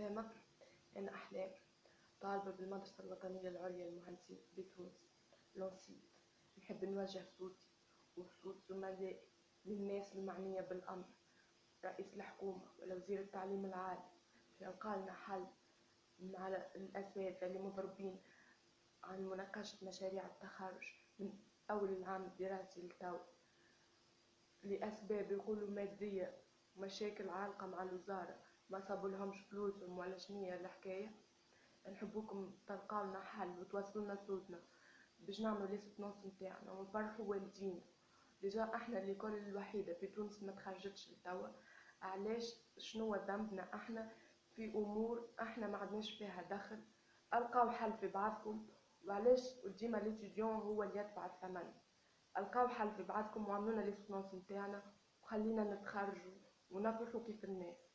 أسامة أنا أحلام طالبة بالمدرسة الوطنية العليا للمهندسين بتونس لونسيت. نحب نوجه صوتي وصوت زملائي للناس المعنية بالأمر رئيس الحكومة ولا وزير التعليم العالي. في لنا حل مع الأساتذة اللي مضربين عن مناقشة مشاريع التخرج من أول العام الدراسي لتو. لأسباب يقولوا مادية ومشاكل عالقة مع الوزارة ما صابوا لهمش فلوسهم ولا شنية الحكاية. نحبوكم تلقاو لنا حل وتوصلوا لنا صوتنا باش نعملوا ليسونس نتاعنا ونفرحوا والدينا. déjà إحنا اللي كل الوحيدة في تونس ما تخرجتش لتوا. علاش؟ شنو ذنبنا إحنا؟ في أمور إحنا ما عندناش فيها دخل. ألقاو حل في بعضكم. وعلاش؟ ديما l'étudiant هو اللي يدفع الثمن. ألقاو حل في بعضكم وعملونا لي نتاعنا. وخلينا نتخرجوا ونفرحوا كيف الناس.